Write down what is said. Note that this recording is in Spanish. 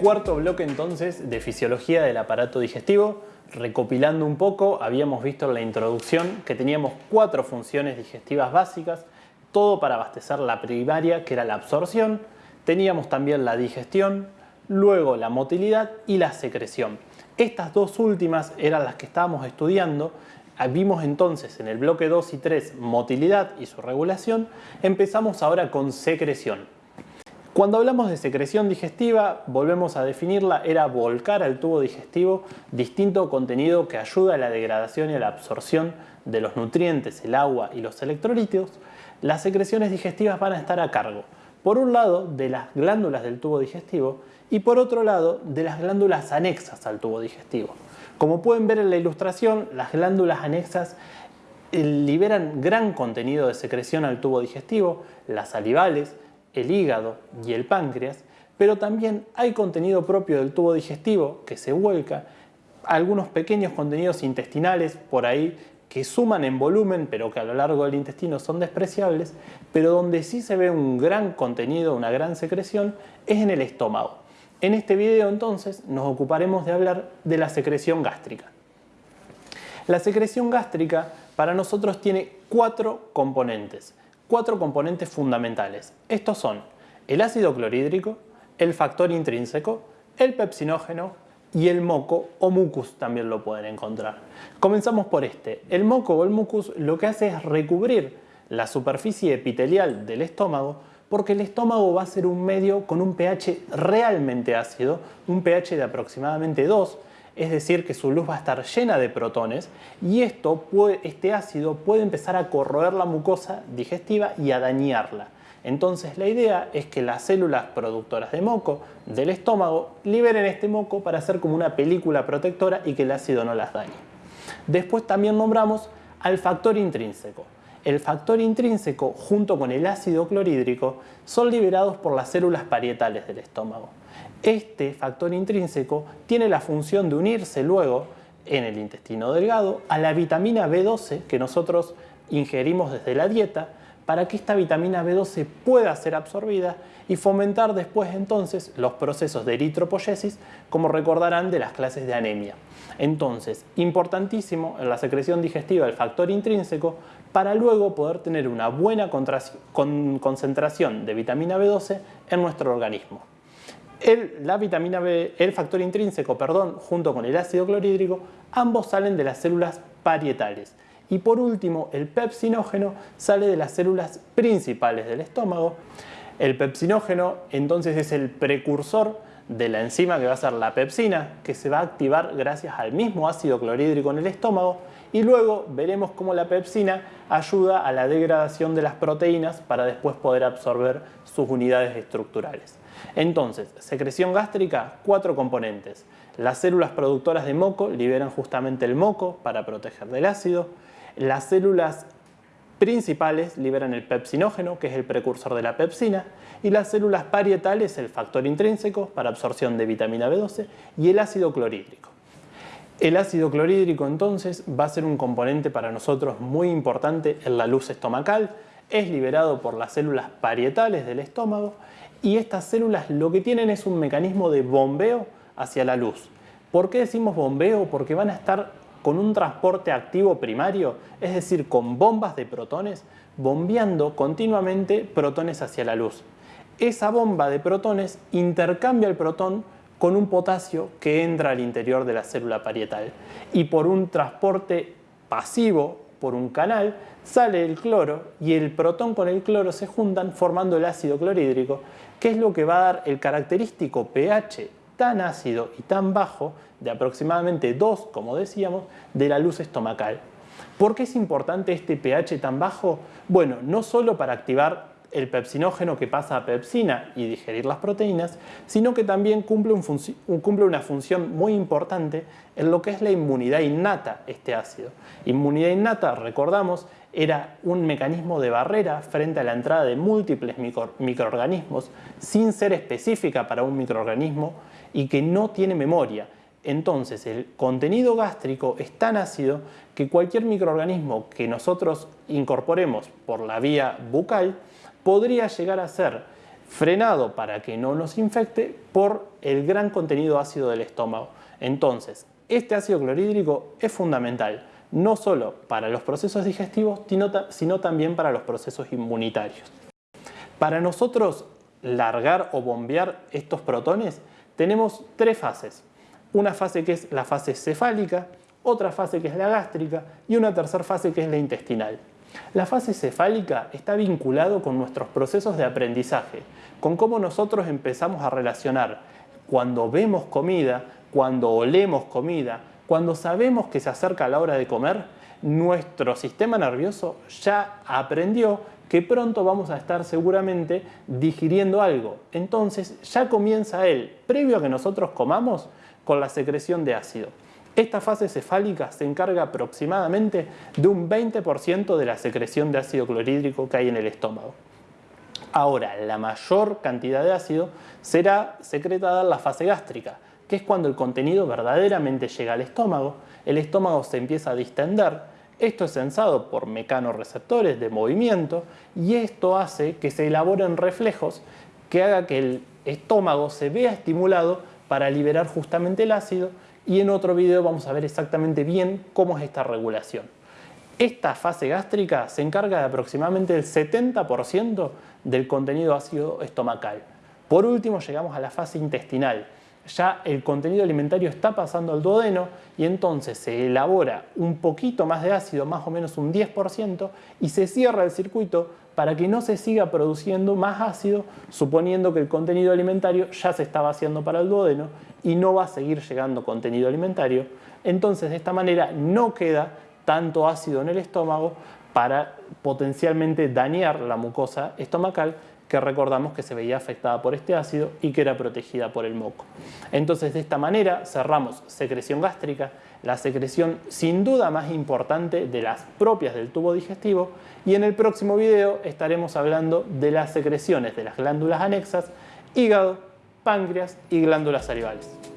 cuarto bloque entonces de fisiología del aparato digestivo. Recopilando un poco, habíamos visto en la introducción que teníamos cuatro funciones digestivas básicas, todo para abastecer la primaria que era la absorción, teníamos también la digestión, luego la motilidad y la secreción. Estas dos últimas eran las que estábamos estudiando Vimos entonces en el bloque 2 y 3 motilidad y su regulación, empezamos ahora con secreción. Cuando hablamos de secreción digestiva, volvemos a definirla, era volcar al tubo digestivo distinto contenido que ayuda a la degradación y a la absorción de los nutrientes, el agua y los electrolitos. Las secreciones digestivas van a estar a cargo, por un lado, de las glándulas del tubo digestivo y por otro lado, de las glándulas anexas al tubo digestivo. Como pueden ver en la ilustración, las glándulas anexas eh, liberan gran contenido de secreción al tubo digestivo, las salivales, el hígado y el páncreas, pero también hay contenido propio del tubo digestivo que se vuelca, algunos pequeños contenidos intestinales por ahí que suman en volumen pero que a lo largo del intestino son despreciables, pero donde sí se ve un gran contenido, una gran secreción, es en el estómago. En este video entonces nos ocuparemos de hablar de la secreción gástrica. La secreción gástrica para nosotros tiene cuatro componentes, cuatro componentes fundamentales. Estos son el ácido clorhídrico, el factor intrínseco, el pepsinógeno y el moco o mucus también lo pueden encontrar. Comenzamos por este. El moco o el mucus lo que hace es recubrir la superficie epitelial del estómago porque el estómago va a ser un medio con un pH realmente ácido, un pH de aproximadamente 2, es decir que su luz va a estar llena de protones y esto este ácido puede empezar a corroer la mucosa digestiva y a dañarla. Entonces la idea es que las células productoras de moco del estómago liberen este moco para hacer como una película protectora y que el ácido no las dañe. Después también nombramos al factor intrínseco el factor intrínseco junto con el ácido clorhídrico son liberados por las células parietales del estómago. Este factor intrínseco tiene la función de unirse luego en el intestino delgado a la vitamina B12 que nosotros ingerimos desde la dieta para que esta vitamina B12 pueda ser absorbida y fomentar después entonces los procesos de eritropoyesis como recordarán de las clases de anemia. Entonces, importantísimo en la secreción digestiva el factor intrínseco para luego poder tener una buena concentración de vitamina B12 en nuestro organismo. El, la vitamina B, el factor intrínseco, perdón, junto con el ácido clorhídrico, ambos salen de las células parietales. Y por último, el pepsinógeno sale de las células principales del estómago. El pepsinógeno entonces es el precursor de la enzima que va a ser la pepsina, que se va a activar gracias al mismo ácido clorhídrico en el estómago y luego veremos cómo la pepsina ayuda a la degradación de las proteínas para después poder absorber sus unidades estructurales. Entonces, secreción gástrica, cuatro componentes. Las células productoras de moco liberan justamente el moco para proteger del ácido. Las células principales liberan el pepsinógeno, que es el precursor de la pepsina, y las células parietales el factor intrínseco para absorción de vitamina B12 y el ácido clorhídrico. El ácido clorhídrico entonces va a ser un componente para nosotros muy importante en la luz estomacal, es liberado por las células parietales del estómago y estas células lo que tienen es un mecanismo de bombeo hacia la luz. ¿Por qué decimos bombeo? Porque van a estar con un transporte activo primario, es decir, con bombas de protones, bombeando continuamente protones hacia la luz. Esa bomba de protones intercambia el protón con un potasio que entra al interior de la célula parietal y por un transporte pasivo, por un canal, sale el cloro y el protón con el cloro se juntan formando el ácido clorhídrico, que es lo que va a dar el característico pH tan ácido y tan bajo, de aproximadamente 2, como decíamos, de la luz estomacal. ¿Por qué es importante este pH tan bajo? Bueno, no solo para activar el pepsinógeno que pasa a pepsina y digerir las proteínas, sino que también cumple, cumple, una función muy importante en lo que es la inmunidad innata, este ácido. Inmunidad innata, recordamos, era un mecanismo de barrera frente a la entrada de múltiples microorganismos sin ser específica para un microorganismo y que no tiene memoria. Entonces el contenido gástrico es tan ácido que cualquier microorganismo que nosotros incorporemos por la vía bucal podría llegar a ser frenado para que no nos infecte por el gran contenido ácido del estómago. Entonces, este ácido clorhídrico es fundamental, no solo para los procesos digestivos, sino también para los procesos inmunitarios. Para nosotros largar o bombear estos protones, tenemos tres fases. Una fase que es la fase cefálica, otra fase que es la gástrica y una tercera fase que es la intestinal. La fase cefálica está vinculado con nuestros procesos de aprendizaje, con cómo nosotros empezamos a relacionar cuando vemos comida, cuando olemos comida, cuando sabemos que se acerca la hora de comer, nuestro sistema nervioso ya aprendió que pronto vamos a estar seguramente digiriendo algo. Entonces ya comienza él, previo a que nosotros comamos, con la secreción de ácido. Esta fase cefálica se encarga aproximadamente de un 20% de la secreción de ácido clorhídrico que hay en el estómago. Ahora, la mayor cantidad de ácido será secretada en la fase gástrica, que es cuando el contenido verdaderamente llega al estómago, el estómago se empieza a distender, esto es sensado por mecanorreceptores de movimiento y esto hace que se elaboren reflejos que haga que el estómago se vea estimulado para liberar justamente el ácido. Y en otro video vamos a ver exactamente bien cómo es esta regulación. Esta fase gástrica se encarga de aproximadamente el 70% del contenido ácido estomacal. Por último llegamos a la fase intestinal. Ya el contenido alimentario está pasando al duodeno y entonces se elabora un poquito más de ácido, más o menos un 10%, y se cierra el circuito para que no se siga produciendo más ácido, suponiendo que el contenido alimentario ya se está vaciando para el duodeno y no va a seguir llegando contenido alimentario. Entonces de esta manera no queda tanto ácido en el estómago para potencialmente dañar la mucosa estomacal que recordamos que se veía afectada por este ácido y que era protegida por el moco. Entonces de esta manera cerramos secreción gástrica, la secreción sin duda más importante de las propias del tubo digestivo y en el próximo video estaremos hablando de las secreciones de las glándulas anexas, hígado, páncreas y glándulas salivales.